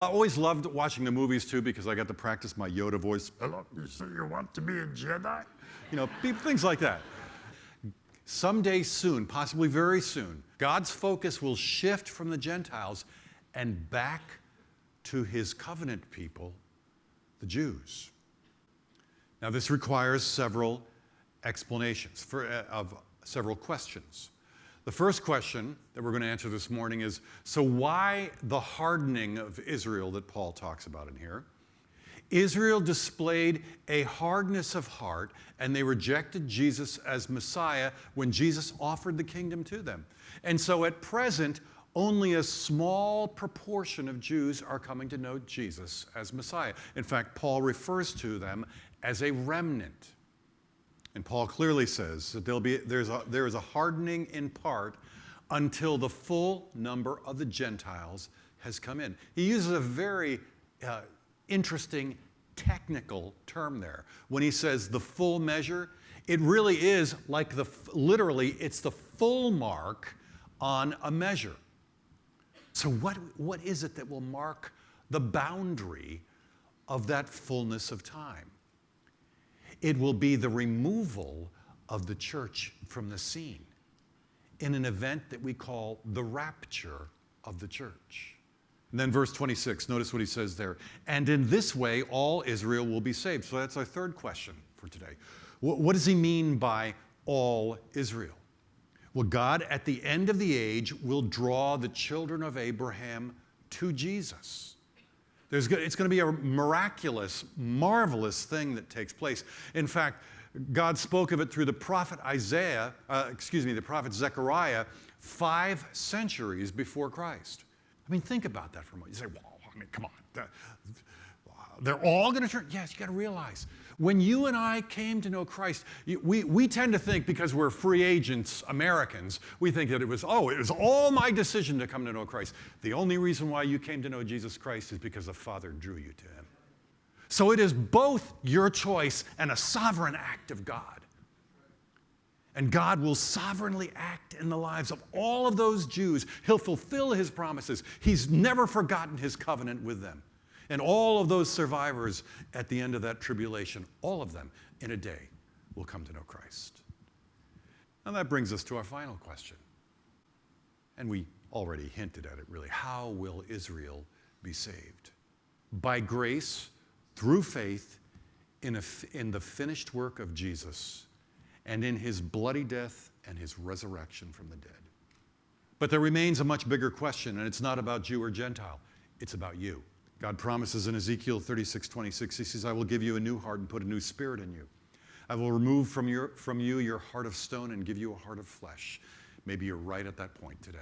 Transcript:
I always loved watching the movies too because I got to practice my Yoda voice. Hello, you say you want to be a Jedi? You know, things like that. Someday soon, possibly very soon, God's focus will shift from the Gentiles and back to his covenant people, the Jews. Now, this requires several explanations for, uh, of several questions. The first question that we're going to answer this morning is so, why the hardening of Israel that Paul talks about in here? Israel displayed a hardness of heart and they rejected Jesus as Messiah when Jesus offered the kingdom to them. And so at present, only a small proportion of Jews are coming to know Jesus as Messiah. In fact, Paul refers to them as a remnant. And Paul clearly says that there'll be, there's a, there is a hardening in part until the full number of the Gentiles has come in. He uses a very uh, interesting technical term there. When he says the full measure, it really is like the, literally, it's the full mark on a measure. So, what, what is it that will mark the boundary of that fullness of time? It will be the removal of the church from the scene in an event that we call the rapture of the church. And then verse 26, notice what he says there. And in this way, all Israel will be saved. So that's our third question for today. What does he mean by all Israel? Well, God, at the end of the age, will draw the children of Abraham to Jesus. There's, it's going to be a miraculous, marvelous thing that takes place. In fact, God spoke of it through the prophet Isaiah, uh, excuse me, the prophet Zechariah, five centuries before Christ. I mean, think about that for a moment. You say, well, I mean, come on. They're all going to turn. Yes, you got to realize when you and I came to know Christ, we, we tend to think because we're free agents, Americans, we think that it was, oh, it was all my decision to come to know Christ. The only reason why you came to know Jesus Christ is because the Father drew you to Him. So it is both your choice and a sovereign act of God. And God will sovereignly act in the lives of all of those Jews. He'll fulfill His promises. He's never forgotten His covenant with them. And all of those survivors at the end of that tribulation, all of them in a day, will come to know Christ. And that brings us to our final question. And we already hinted at it really. How will Israel be saved? By grace, through faith, in, a, in the finished work of Jesus and in his bloody death and his resurrection from the dead. But there remains a much bigger question, and it's not about Jew or Gentile, it's about you. God promises in Ezekiel 36, 26, He says, I will give you a new heart and put a new spirit in you. I will remove from, your, from you your heart of stone and give you a heart of flesh. Maybe you're right at that point today.